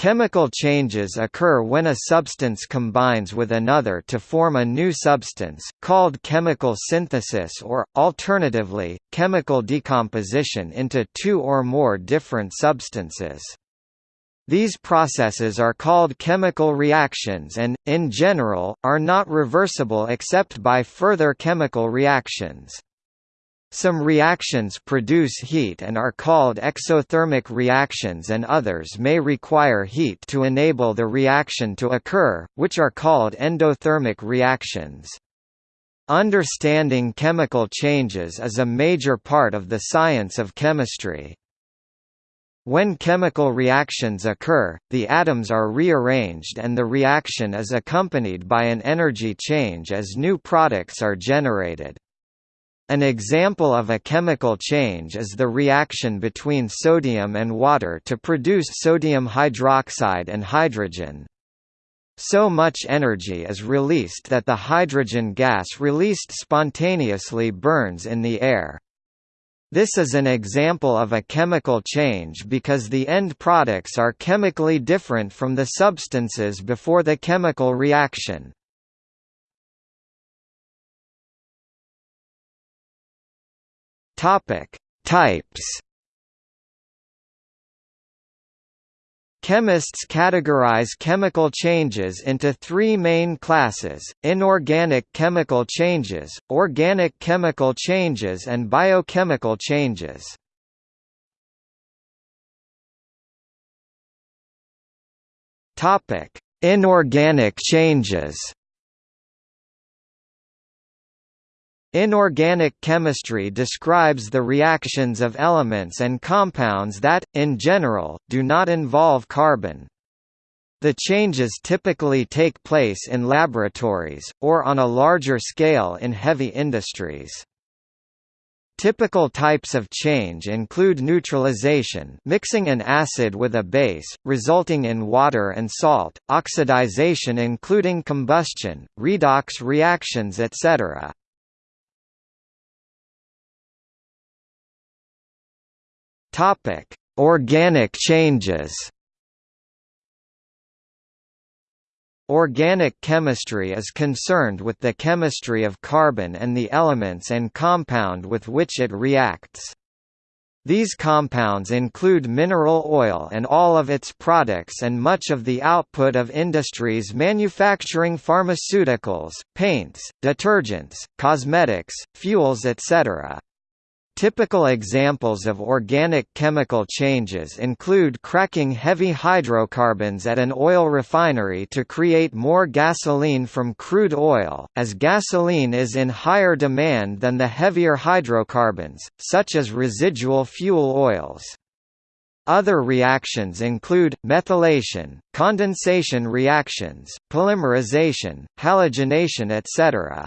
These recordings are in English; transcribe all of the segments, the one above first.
Chemical changes occur when a substance combines with another to form a new substance, called chemical synthesis or, alternatively, chemical decomposition into two or more different substances. These processes are called chemical reactions and, in general, are not reversible except by further chemical reactions. Some reactions produce heat and are called exothermic reactions and others may require heat to enable the reaction to occur, which are called endothermic reactions. Understanding chemical changes is a major part of the science of chemistry. When chemical reactions occur, the atoms are rearranged and the reaction is accompanied by an energy change as new products are generated. An example of a chemical change is the reaction between sodium and water to produce sodium hydroxide and hydrogen. So much energy is released that the hydrogen gas released spontaneously burns in the air. This is an example of a chemical change because the end products are chemically different from the substances before the chemical reaction. Topic: Types. Chemists categorize chemical changes into three main classes, inorganic chemical changes, organic chemical changes and biochemical changes. Inorganic changes Inorganic chemistry describes the reactions of elements and compounds that, in general, do not involve carbon. The changes typically take place in laboratories, or on a larger scale in heavy industries. Typical types of change include neutralization mixing an acid with a base, resulting in water and salt, oxidization including combustion, redox reactions etc. Topic: Organic changes. Organic chemistry is concerned with the chemistry of carbon and the elements and compound with which it reacts. These compounds include mineral oil and all of its products and much of the output of industries manufacturing pharmaceuticals, paints, detergents, cosmetics, fuels etc. Typical examples of organic chemical changes include cracking heavy hydrocarbons at an oil refinery to create more gasoline from crude oil, as gasoline is in higher demand than the heavier hydrocarbons, such as residual fuel oils. Other reactions include, methylation, condensation reactions, polymerization, halogenation etc.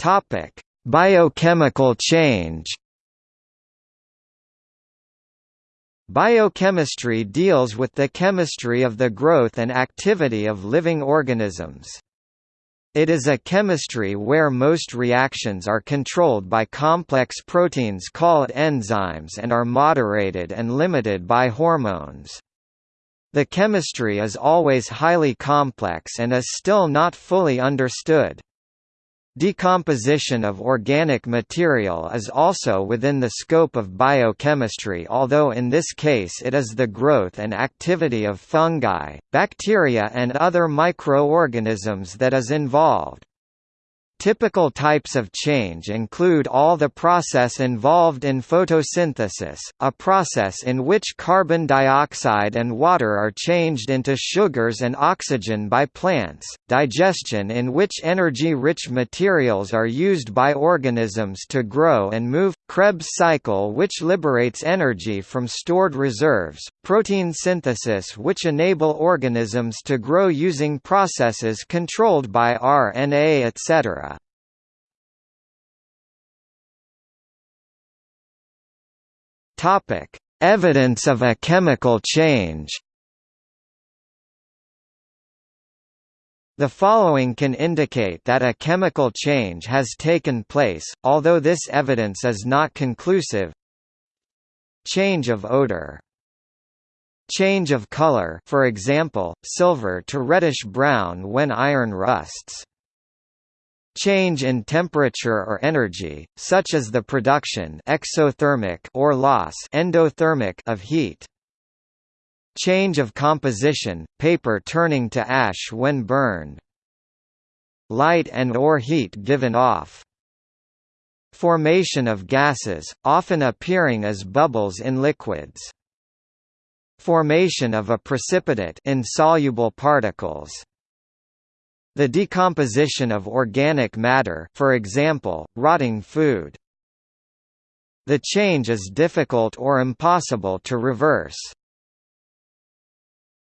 Topic: Biochemical change. Biochemistry deals with the chemistry of the growth and activity of living organisms. It is a chemistry where most reactions are controlled by complex proteins called enzymes and are moderated and limited by hormones. The chemistry is always highly complex and is still not fully understood. Decomposition of organic material is also within the scope of biochemistry although in this case it is the growth and activity of fungi, bacteria and other microorganisms that is involved. Typical types of change include all the process involved in photosynthesis, a process in which carbon dioxide and water are changed into sugars and oxygen by plants, digestion in which energy-rich materials are used by organisms to grow and move, Krebs cycle which liberates energy from stored reserves, protein synthesis which enable organisms to grow using processes controlled by RNA etc. Evidence of a chemical change. The following can indicate that a chemical change has taken place, although this evidence is not conclusive. Change of odor Change of color for example, silver to reddish-brown when iron rusts. Change in temperature or energy, such as the production exothermic or loss endothermic of heat. Change of composition, paper turning to ash when burned. Light and or heat given off. Formation of gases, often appearing as bubbles in liquids. Formation of a precipitate insoluble particles. The decomposition of organic matter for example, rotting food. The change is difficult or impossible to reverse.